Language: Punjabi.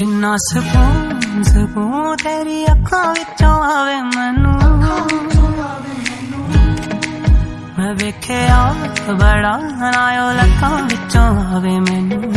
ਜਿੰਨਾ ਸਕੂਨ ਸਕੂਨ ਤੇਰੀ ਅੱਖਾਂ ਵਿੱਚੋਂ ਆਵੇ ਮੈਨੂੰ। ਮੈਂ ਵੇਖਿਆ, ਬੜਾ ਨਾਇਓ ਲੱਖਾਂ ਵਿੱਚੋਂ ਆਵੇ ਮੈਨੂੰ।